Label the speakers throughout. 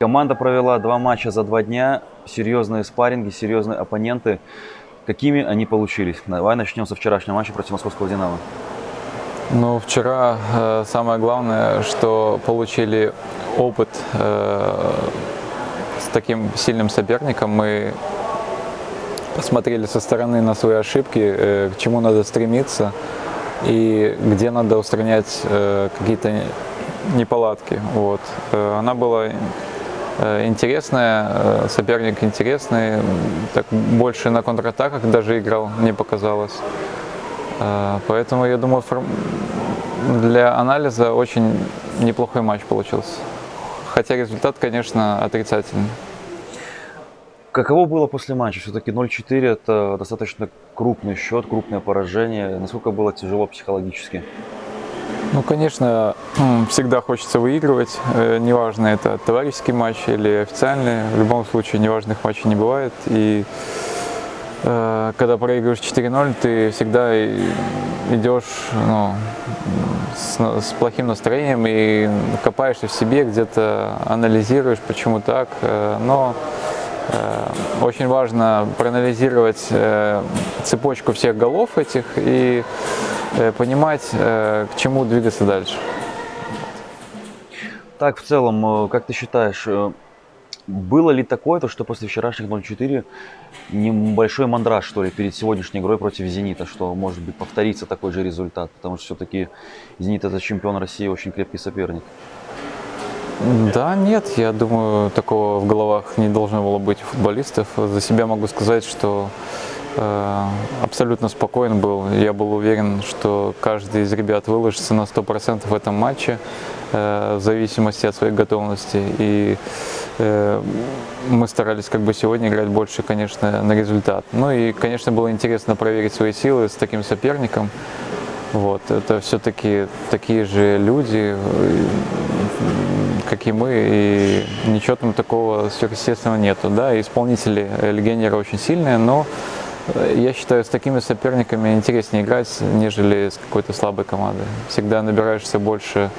Speaker 1: Команда провела два матча за два дня, серьезные спарринги, серьезные оппоненты. Какими они получились? Давай начнем со вчерашнего матча против московского «Динамо».
Speaker 2: Ну, вчера э, самое главное, что получили опыт э, с таким сильным соперником. Мы посмотрели со стороны на свои ошибки, э, к чему надо стремиться и где надо устранять э, какие-то неполадки. Вот. Э, она была интересная, э, соперник интересный, так больше на контратаках даже играл, мне показалось. Э, поэтому, я думаю, для анализа очень неплохой матч получился. Хотя результат, конечно, отрицательный.
Speaker 1: Каково было после матча? Все-таки 0-4 это достаточно крупный счет, крупное поражение. Насколько было тяжело психологически?
Speaker 2: Ну, конечно, всегда хочется выигрывать, э, неважно, это товарищеский матч или официальный, в любом случае неважных матчей не бывает. И э, когда проигрываешь 4-0, ты всегда идешь ну, с, с плохим настроением и копаешься в себе, где-то анализируешь, почему так. Э, но очень важно проанализировать э, цепочку всех голов этих и Э, понимать, э, к чему двигаться дальше.
Speaker 1: Так, в целом, э, как ты считаешь, было ли такое, то, что после вчерашних 0-4 небольшой мандраж, что ли, перед сегодняшней игрой против «Зенита», что, может быть, повторится такой же результат? Потому что все-таки «Зенит» – это чемпион России, очень крепкий соперник.
Speaker 2: Да, нет, я думаю, такого в головах не должно было быть у футболистов. За себя могу сказать, что Э, абсолютно спокоен был. Я был уверен, что каждый из ребят выложится на 100% в этом матче, э, в зависимости от своей готовности. И э, мы старались как бы сегодня играть больше, конечно, на результат. Ну и, конечно, было интересно проверить свои силы с таким соперником. Вот, это все-таки такие же люди, как и мы, и ничего там такого сверхъестественного нету. Да, исполнители легионера очень сильные, но я считаю, с такими соперниками интереснее играть, нежели с какой-то слабой командой. Всегда набираешься больше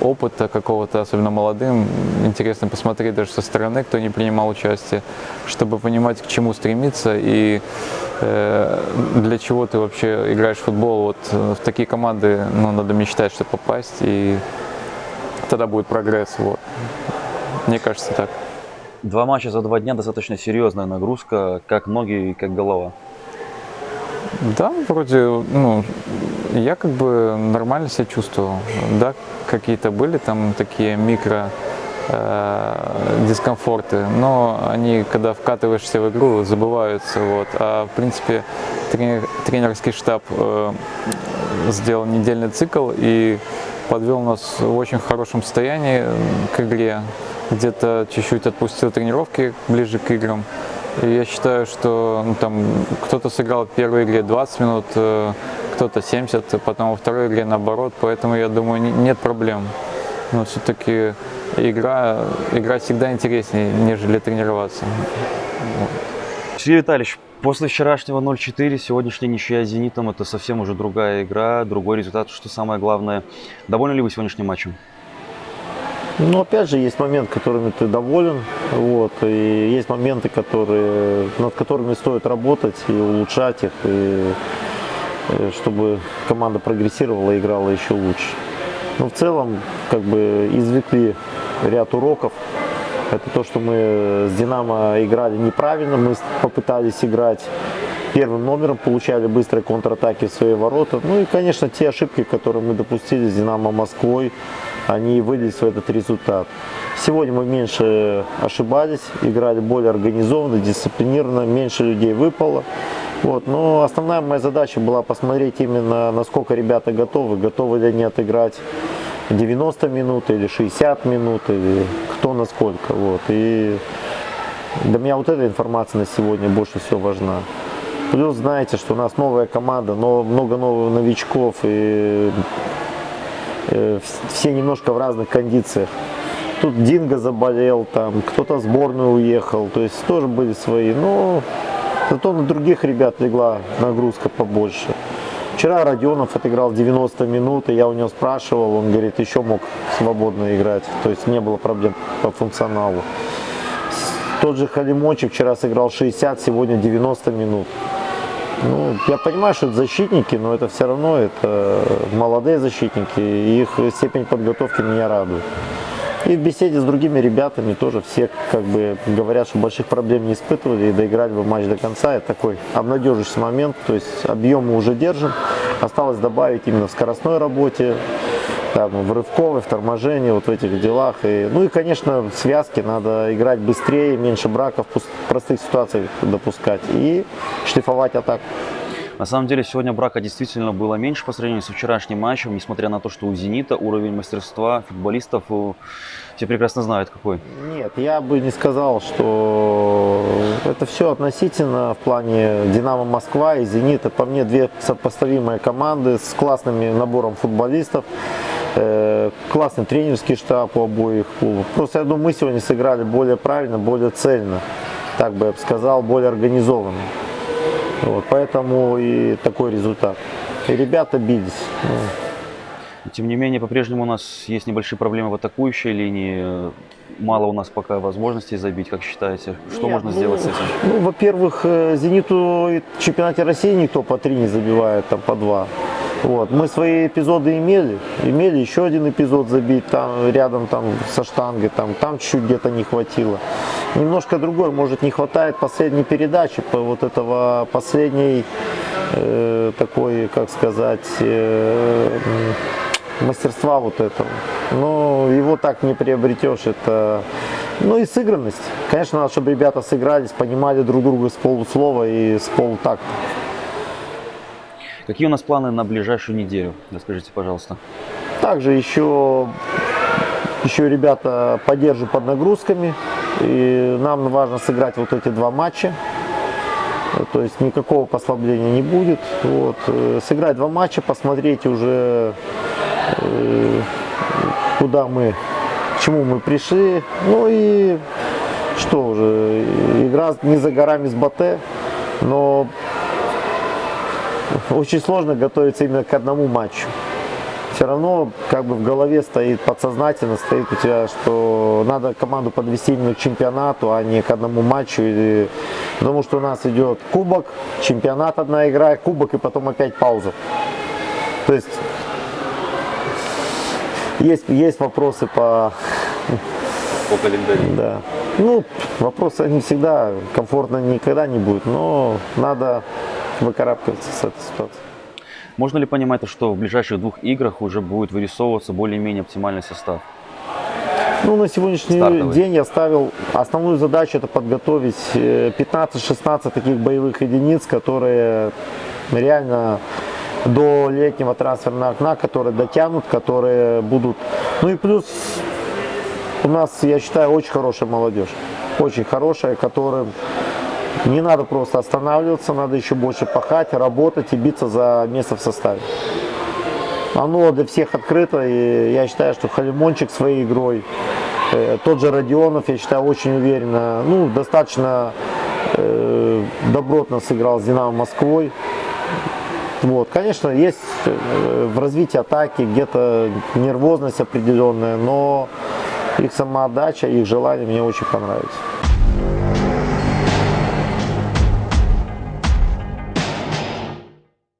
Speaker 2: опыта какого-то, особенно молодым. Интересно посмотреть даже со стороны, кто не принимал участие, чтобы понимать, к чему стремиться и э, для чего ты вообще играешь в футбол. Вот э, в такие команды ну, надо мечтать, чтобы попасть, и тогда будет прогресс. Вот. Мне кажется так.
Speaker 1: Два матча за два дня достаточно серьезная нагрузка, как ноги и как голова.
Speaker 2: Да, вроде, ну, я как бы нормально себя чувствовал. Да, какие-то были там такие микро э, дискомфорты, но они, когда вкатываешься в игру, забываются. Вот. А в принципе тренер, тренерский штаб э, сделал недельный цикл и подвел нас в очень хорошем состоянии к игре. Где-то чуть-чуть отпустил тренировки ближе к играм. И я считаю, что ну, там кто-то сыграл в первой игре 20 минут, э, кто-то 70, потом во второй игре наоборот, поэтому я думаю, нет проблем. Но все-таки игра, игра всегда интереснее, нежели тренироваться.
Speaker 1: Сергей Витальевич, после вчерашнего 0-4, сегодняшняя ничья с «Зенитом» – это совсем уже другая игра, другой результат. Что самое главное, довольны ли вы сегодняшним матчем?
Speaker 3: Ну, опять же, есть момент, которыми ты доволен, вот, и есть моменты, которые, над которыми стоит работать и улучшать их, и, и чтобы команда прогрессировала и играла еще лучше. Но в целом, как бы, извлекли ряд уроков. Это то, что мы с «Динамо» играли неправильно, мы попытались играть первым номером, получали быстрые контратаки в свои ворота. Ну и, конечно, те ошибки, которые мы допустили с «Динамо» Москвой, они вылились в этот результат. Сегодня мы меньше ошибались, играли более организованно, дисциплинированно, меньше людей выпало. Вот. Но основная моя задача была посмотреть именно, насколько ребята готовы, готовы ли они отыграть 90 минут или 60 минут, или кто насколько. Вот. И для меня вот эта информация на сегодня больше всего важна. Плюс знаете, что у нас новая команда, но много новых новичков, и Э, все немножко в разных кондициях. Тут Динго заболел, там кто-то сборную уехал, то есть тоже были свои. Но зато на других ребят легла нагрузка побольше. Вчера Родионов отыграл 90 минут, и я у него спрашивал, он говорит, еще мог свободно играть, то есть не было проблем по функционалу. Тот же Халимончик вчера сыграл 60, сегодня 90 минут. Ну, я понимаю, что это защитники, но это все равно это молодые защитники, и их степень подготовки меня радует. И в беседе с другими ребятами тоже все как бы говорят, что больших проблем не испытывали и доиграли бы матч до конца. Это такой обнадеживающий момент, то есть объем мы уже держим. Осталось добавить именно в скоростной работе, там, в рывковой, в торможении, вот в этих делах. И, ну и, конечно, в связке надо играть быстрее, меньше браков, простых ситуаций допускать и шлифовать атаку.
Speaker 1: На самом деле сегодня брака действительно было меньше по сравнению со вчерашним матчем, несмотря на то, что у «Зенита» уровень мастерства футболистов э, все прекрасно знают какой.
Speaker 3: Нет, я бы не сказал, что это все относительно в плане «Динамо Москва» и «Зенит». Это по мне две сопоставимые команды с классным набором футболистов. э, Классный тренерский штаб у обоих клубов. Просто я думаю, мы сегодня сыграли более правильно, более цельно. Так бы я бы сказал, более организованно. Вот, поэтому и такой результат. И ребята бились.
Speaker 1: Тем не менее, по-прежнему у нас есть небольшие проблемы в атакующей линии. Мало у нас пока возможностей забить, как считаете? Что
Speaker 3: Нет,
Speaker 1: можно
Speaker 3: ну,
Speaker 1: сделать с этим?
Speaker 3: Ну, во-первых, э, «Зениту» в чемпионате России никто по три не забивает, там по два. Вот. Мы свои эпизоды имели, имели еще один эпизод забить там рядом там со штангой, там, там чуть-чуть где-то не хватило. Немножко другой, может не хватает последней передачи, по вот этого последней э, такой, как сказать, э, мастерства вот этого. Но его так не приобретешь, это ну и сыгранность. Конечно, надо, чтобы ребята сыгрались, понимали друг друга с полуслова и с полутакта.
Speaker 1: Какие у нас планы на ближайшую неделю? Расскажите, пожалуйста.
Speaker 3: Также еще, еще ребята поддерживают под нагрузками. И нам важно сыграть вот эти два матча. То есть никакого послабления не будет. Вот. э, Сыграть два матча, посмотреть уже, э, куда мы, к чему мы пришли. Ну и что уже, игра не за горами с Батэ, но очень сложно готовиться именно к одному матчу. Все равно как бы в голове стоит подсознательно стоит у тебя, что надо команду подвести именно к чемпионату, а не к одному матчу. Или... Потому что у нас идет кубок, чемпионат одна игра, кубок и потом опять пауза. То есть есть, есть вопросы по
Speaker 1: По календарю.
Speaker 3: да. Ну, вопросы не всегда комфортно никогда не будет, но надо выкарабкиваться с этой ситуации.
Speaker 1: Можно ли понимать, что в ближайших двух играх уже будет вырисовываться более-менее оптимальный состав?
Speaker 3: Ну, на сегодняшний
Speaker 1: Стартовый.
Speaker 3: день я ставил основную задачу это подготовить э, 15-16 таких боевых единиц, которые реально до летнего трансферного окна, которые дотянут, которые будут. Ну и плюс у нас, я считаю, очень хорошая молодежь. Очень хорошая, которым не надо просто останавливаться, надо еще больше пахать, работать и биться за место в составе. Оно для всех открыто, и я считаю, что Халимончик своей игрой, э, тот же Родионов, я считаю, очень уверенно, ну, достаточно э, добротно сыграл с Динамо Москвой. Вот, конечно, есть э, в развитии атаки где-то нервозность определенная, но их самоотдача, их желание мне очень понравились.